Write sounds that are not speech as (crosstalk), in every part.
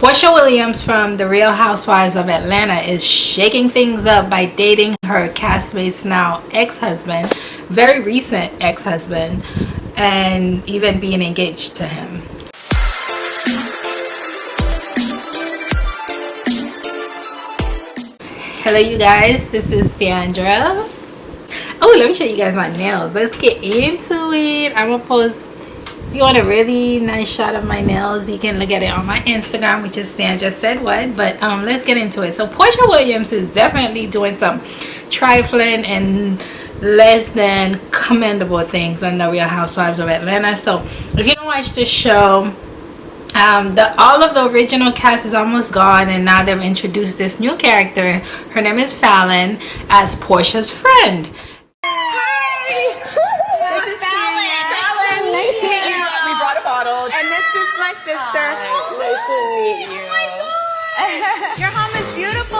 Porsha Williams from The Real Housewives of Atlanta is shaking things up by dating her castmate's now ex-husband, very recent ex-husband, and even being engaged to him. Hello you guys, this is Sandra. Oh, let me show you guys my nails. Let's get into it. I'm gonna post you want a really nice shot of my nails? You can look at it on my instagram which is sandra said what but um let's get into it. So porsha williams is definitely doing some trifling and less than commendable things on the real housewives of atlanta. So if you don't watch the show um, the all of the original cast is almost gone and now they've introduced this new character. Her name is falynn as porsha's friend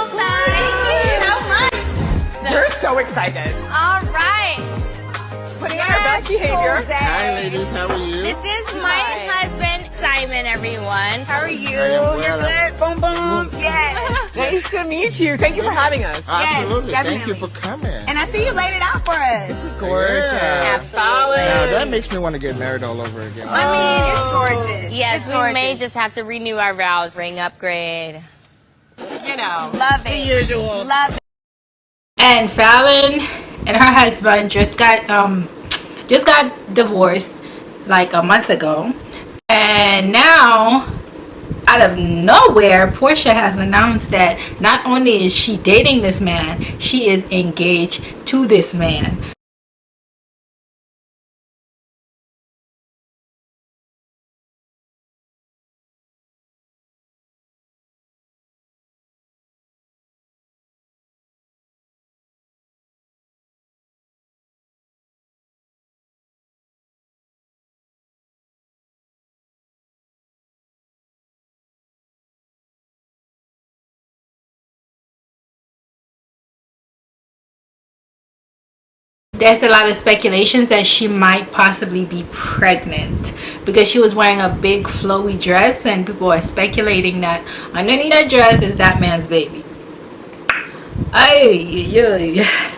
so much. So, We're so excited. All right. Putting on our best behavior. Hi, ladies. How are you? This is my Hi. husband, Simon, everyone. How are you? Well. You're good? Boom, boom. Yes. (laughs) nice to meet you. Thank you for having us. Absolutely. Yes, Thank you for coming. And I see you laid it out for us. This is gorgeous. Yeah. Absolutely. Now, that makes me want to get married all over again. I mean, it's oh. gorgeous. Yes, it's we gorgeous. may just have to renew our vows. Ring upgrade. You know. Love it. The usual. Love it and Falynn and her husband just got um just got divorced like a month ago and now out of nowhere Porsha has announced that not only is she dating this man she is engaged to this man there's a lot of speculations that she might possibly be pregnant because she was wearing a big flowy dress and people are speculating that underneath that dress is that man's baby. Ay,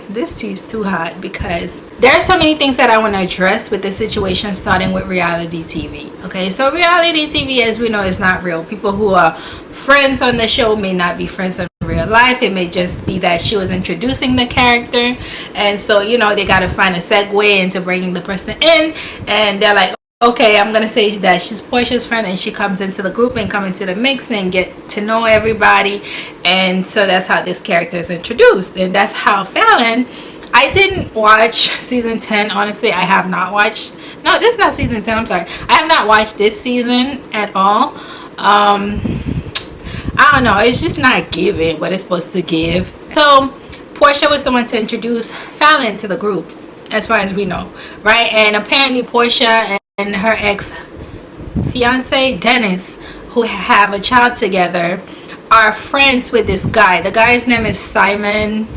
this tea is too hot because there are so many things that I want to address with this situation starting with reality TV okay? So reality TV as we know is not real. People who are friends on the show may not be friends on real life it may just be that she was introducing the character. And so you know they got to find a segue into bringing the person in. And they're like okay i'm gonna say that she's porsha's friend and she comes into the group and come into the mix and get to know everybody. And so that's how this character is introduced. And that's how Falynn I didn't watch (laughs) season 10 honestly I have not watched no this is not season 10 I'm sorry. I have not watched this season at all. Um I don't know it's just not giving what it's supposed to give. So Porsha was the one to introduce Falynn to the group as far as we know right? And apparently Porsha and her ex fiance Dennis who have a child together are friends with this guy. The guy's name is Simon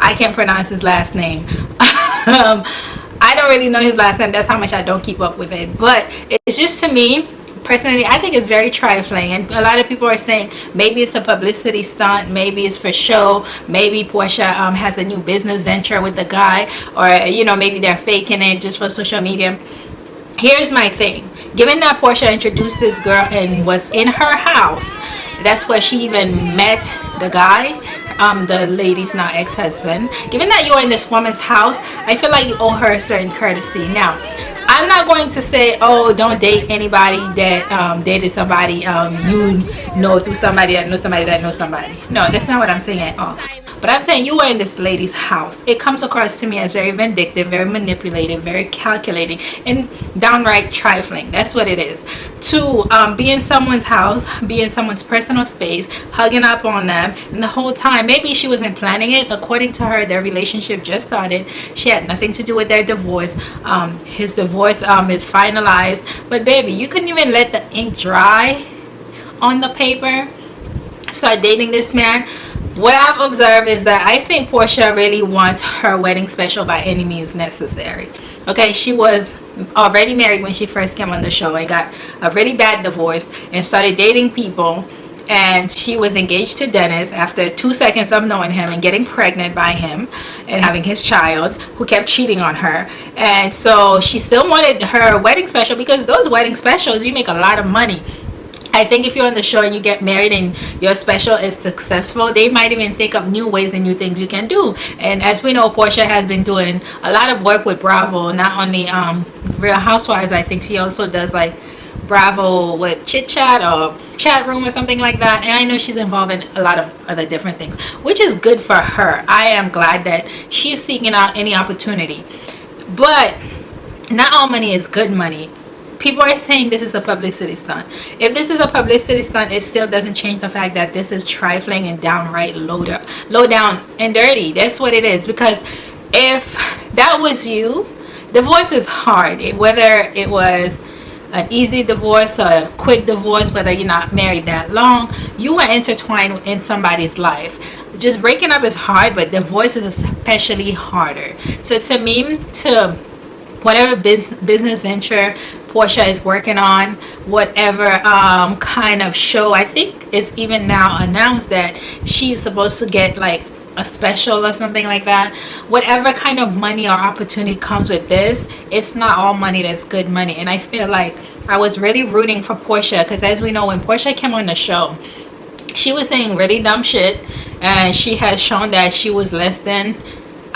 I can't pronounce his last name. (laughs) Um, I don't really know his last name that's how much I don't keep up with it. But it's just to me personally I think it's very trifling. And a lot of people are saying maybe it's a publicity stunt maybe it's for show maybe Porsha um, has a new business venture with the guy or you know maybe they're faking it just for social media. Here's my thing. Given that Porsha introduced this girl and was in her house that's where she even met the guy um the lady's now ex-husband. Given that you're in this woman's house I feel like you owe her a certain courtesy. Now I'm not going to say, oh, don't date anybody that um, dated somebody um, you know through somebody that knows somebody that knows somebody. No, that's not what I'm saying at all. But I'm saying you were in this lady's house. It comes across to me as very vindictive, very manipulative, very calculating, and downright trifling. That's what it is. To um, be in someone's house, be in someone's personal space, hugging up on them, and the whole time, maybe she wasn't planning it. According to her, their relationship just started. She had nothing to do with their divorce. Um, his divorce um, is finalized. But baby, you couldn't even let the ink dry on the paper. Start dating this man what I've observed is that I think Porsha really wants her wedding special by any means necessary. Okay, she was already married when she first came on the show and got a really bad divorce and started dating people. And she was engaged to Dennis after two seconds of knowing him and getting pregnant by him and having his child who kept cheating on her. And so she still wanted her wedding special because those wedding specials you make a lot of money I think if you're on the show and you get married and your special is successful, they might even think of new ways and new things you can do. And as we know, Porsha has been doing a lot of work with Bravo, not only um, Real Housewives, I think she also does like Bravo with Chit Chat or Chat Room or something like that. And I know she's involved in a lot of other different things, which is good for her. I am glad that she's seeking out any opportunity. But not all money is good money people are saying this is a publicity stunt. If this is a publicity stunt it still doesn't change the fact that this is trifling and downright low, low down and dirty. That's what it is. Because if that was you divorce is hard. Whether it was an easy divorce or a quick divorce whether you're not married that long you are intertwined in somebody's life. Just breaking up is hard but divorce is especially harder. So to me to whatever business venture Porsha is working on whatever um, kind of show. I think it's even now announced that she's supposed to get like a special or something like that. Whatever kind of money or opportunity comes with this it's not all money that's good money. And I feel like I was really rooting for Porsha because as we know when Porsha came on the show she was saying really dumb shit and she has shown that she was less than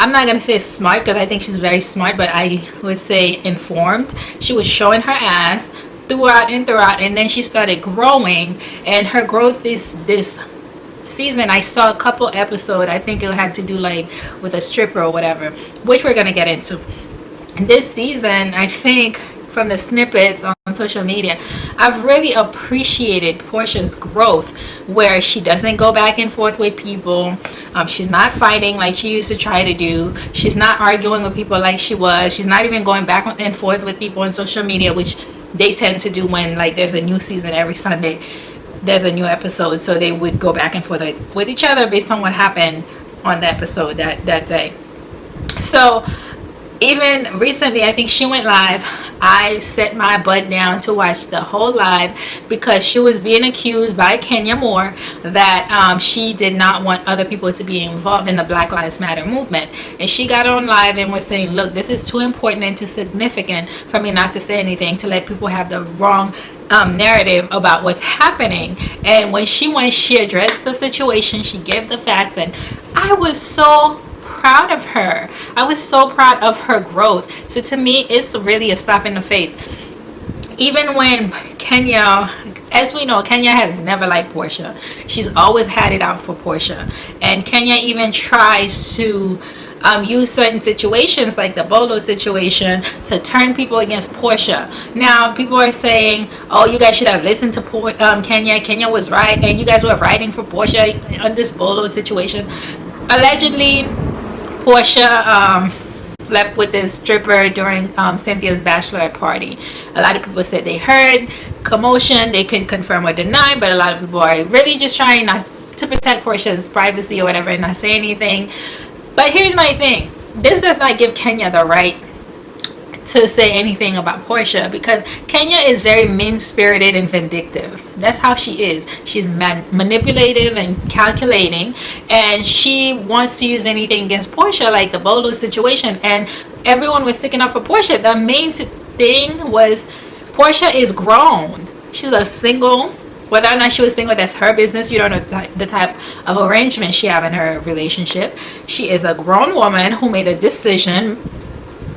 I'm not gonna say smart because I think she's very smart but I would say informed. She was showing her ass throughout and throughout and then she started growing and her growth is this season I saw a couple episode I think it had to do like with a stripper or whatever which we're gonna get into. This season I think from the snippets on social media I've really appreciated portia's growth where she doesn't go back and forth with people. Um, she's not fighting like she used to try to do. She's not arguing with people like she was. She's not even going back and forth with people on social media which they tend to do when like there's a new season every Sunday. There's a new episode so they would go back and forth with each other based on what happened on the episode that that day. So even recently i think she went live. I set my butt down to watch the whole live because she was being accused by kenya moore that um, she did not want other people to be involved in the black lives matter movement. And she got on live and was saying look this is too important and too significant for me not to say anything to let people have the wrong um, narrative about what's happening. And when she went she addressed the situation. She gave the facts. And i was so proud of her. I was so proud of her growth. So to me, it's really a slap in the face. Even when Kenya, as we know, Kenya has never liked Porsha. She's always had it out for Porsha. And Kenya even tries to um, use certain situations like the Bolo situation to turn people against Porsha. Now people are saying, oh you guys should have listened to Por um, Kenya. Kenya was right and you guys were writing for Porsha on this Bolo situation. Allegedly Porsha um, slept with this stripper during um, Cynthia's bachelorette party. A lot of people said they heard commotion. They couldn't confirm or deny, but a lot of people are really just trying not to protect Porsha's privacy or whatever and not say anything. But here's my thing. This does not give Kenya the right to say anything about Porsha because Kenya is very mean-spirited and vindictive. That's how she is. She's man manipulative and calculating and she wants to use anything against Porsha like the Bolo situation and everyone was sticking up for Porsha. The main thing was Porsha is grown. She's a single whether or not she was single that's her business you don't know the type of arrangement she have in her relationship she is a grown woman who made a decision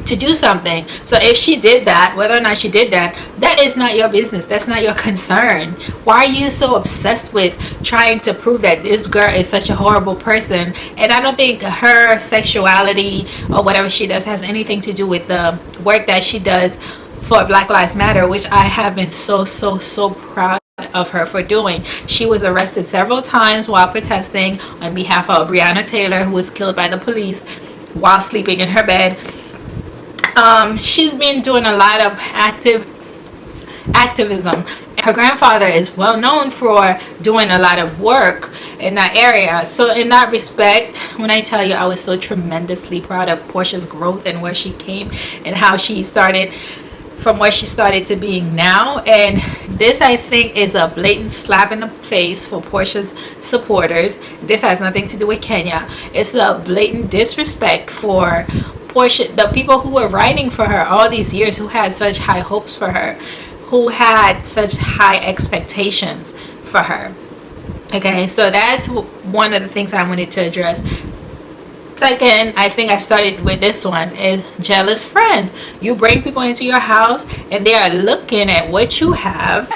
to do something. So if she did that whether or not she did that that is not your business. That's not your concern. Why are you so obsessed with trying to prove that this girl is such a horrible person? And i don't think her sexuality or whatever she does has anything to do with the work that she does for black lives matter which i have been so so so proud of her for doing. She was arrested several times while protesting on behalf of Breonna Taylor who was killed by the police while sleeping in her bed um, she's been doing a lot of active activism. Her grandfather is well known for doing a lot of work in that area. So in that respect when I tell you I was so tremendously proud of Porsha's growth and where she came and how she started from where she started to being now. And this I think is a blatant slap in the face for Porsha's supporters. This has nothing to do with Kenya. It's a blatant disrespect for Porsha the people who were writing for her all these years who had such high hopes for her who had such high expectations for her. Okay so that's one of the things I wanted to address. Second i think i started with this one is jealous friends. You bring people into your house and they are looking at what you have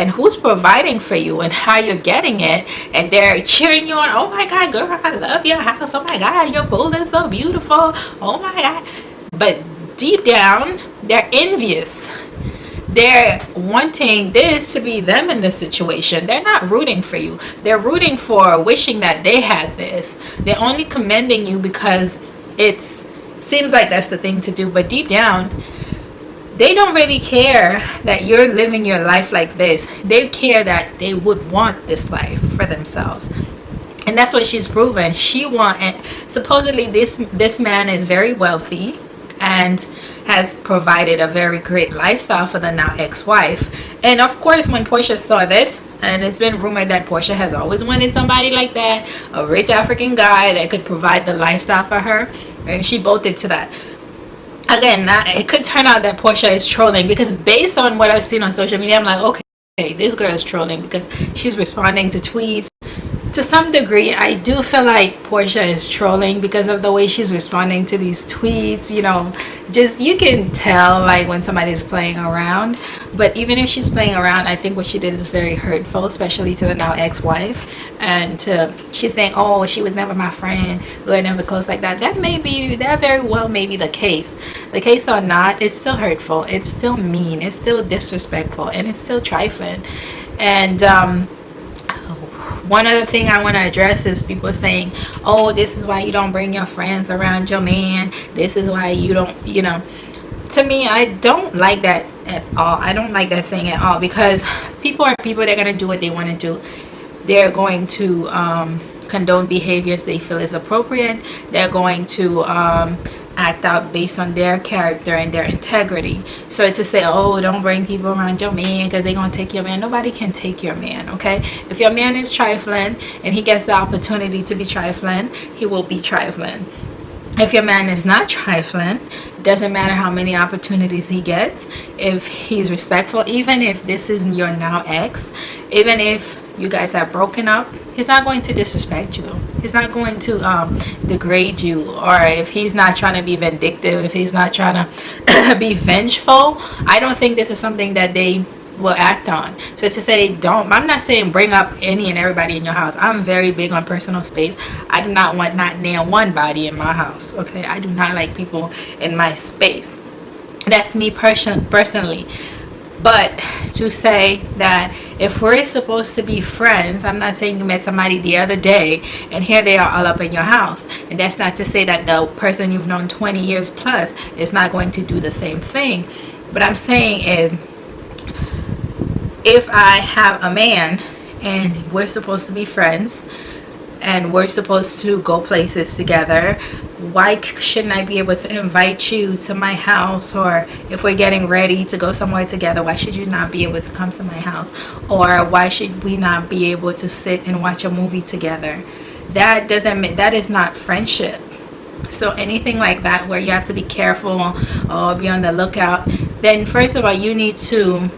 and who's providing for you and how you're getting it and they're cheering you on oh my god girl i love your house. Oh my god your pool is so beautiful. Oh my god. But deep down they're envious. They're wanting this to be them in this situation. They're not rooting for you. They're rooting for wishing that they had this. They're only commending you because it's seems like that's the thing to do. But deep down they don't really care that you're living your life like this. They care that they would want this life for themselves. And that's what she's proven. She want and supposedly this this man is very wealthy and has provided a very great lifestyle for the now ex-wife. And of course when Porsha saw this and it's been rumored that Porsha has always wanted somebody like that a rich African guy that could provide the lifestyle for her and she bolted to that again it could turn out that Porsha is trolling because based on what I've seen on social media I'm like okay this girl is trolling because she's responding to tweets to some degree i do feel like porsha is trolling because of the way she's responding to these tweets you know. Just you can tell like when somebody's playing around. But even if she's playing around i think what she did is very hurtful especially to the now ex-wife and to, she's saying oh she was never my friend. We were never close like that. That may be that very well may be the case. The case or not it's still hurtful. It's still mean. It's still disrespectful. And it's still trifling. And um one other thing I want to address is people saying, oh, this is why you don't bring your friends around your man. This is why you don't, you know. To me, I don't like that at all. I don't like that saying at all because people are people. They're going to do what they want to do. They're going to um, condone behaviors they feel is appropriate. They're going to um, act out based on their character and their integrity. So to say oh don't bring people around your man because they're gonna take your man. Nobody can take your man okay? If your man is trifling and he gets the opportunity to be trifling he will be trifling if your man is not trifling doesn't matter how many opportunities he gets if he's respectful even if this is your now ex even if you guys have broken up he's not going to disrespect you. He's not going to um, degrade you. Or if he's not trying to be vindictive if he's not trying to (clears throat) be vengeful i don't think this is something that they will act on. So to say they don't i'm not saying bring up any and everybody in your house. I'm very big on personal space. I do not want not near one body in my house okay? I do not like people in my space. That's me person personally. But to say that if we're supposed to be friends i'm not saying you met somebody the other day and here they are all up in your house. And that's not to say that the person you've known 20 years plus is not going to do the same thing. But i'm saying is if i have a man and we're supposed to be friends and we're supposed to go places together why shouldn't I be able to invite you to my house? Or if we're getting ready to go somewhere together why should you not be able to come to my house? Or why should we not be able to sit and watch a movie together? That doesn't mean that is not friendship. So anything like that where you have to be careful or be on the lookout then first of all you need to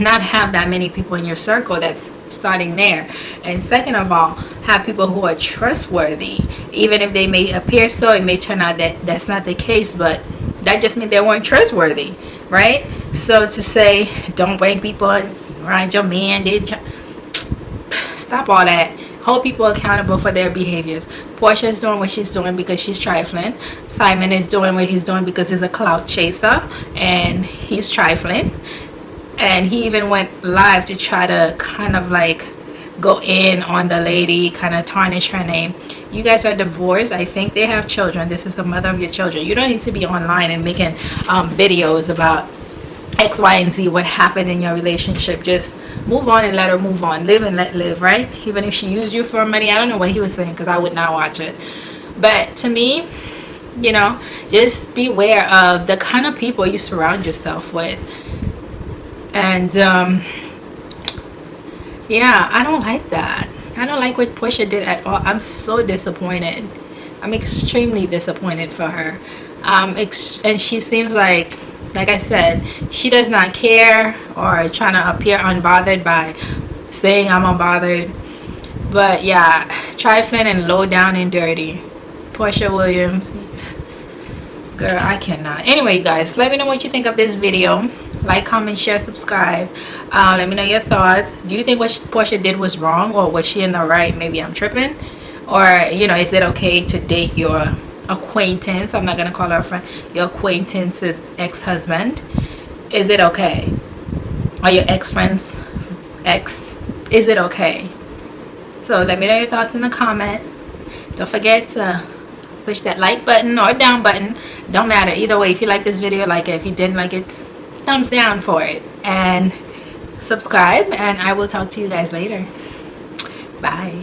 not have that many people in your circle that's starting there. And second of all have people who are trustworthy. Even if they may appear so it may turn out that that's not the case but that just means they weren't trustworthy right? So to say don't bring people around your man did stop all that. Hold people accountable for their behaviors. Porsha is doing what she's doing because she's trifling. Simon is doing what he's doing because he's a clout chaser and he's trifling and he even went live to try to kind of like go in on the lady kind of tarnish her name. You guys are divorced. I think they have children. This is the mother of your children. You don't need to be online and making um, videos about x y and z what happened in your relationship. Just move on and let her move on. Live and let live right? Even if she used you for money i don't know what he was saying because i would not watch it. But to me you know just beware of the kind of people you surround yourself with and um yeah i don't like that. I don't like what porsha did at all. I'm so disappointed. I'm extremely disappointed for her. Um and she seems like like i said she does not care or trying to appear unbothered by saying i'm unbothered. But yeah trifling and low down and dirty. Porsha williams. Girl i cannot. Anyway guys let me know what you think of this video like comment share subscribe. Uh, let me know your thoughts. Do you think what porsha did was wrong or was she in the right? Maybe i'm tripping. Or you know is it okay to date your acquaintance? I'm not gonna call her a friend. Your acquaintance's ex-husband. Is it okay? Are your ex-friend's ex is it okay? So let me know your thoughts in the comment. Don't forget to push that like button or down button. Don't matter. Either way if you like this video like it. If you didn't like it thumbs down for it and subscribe and I will talk to you guys later. Bye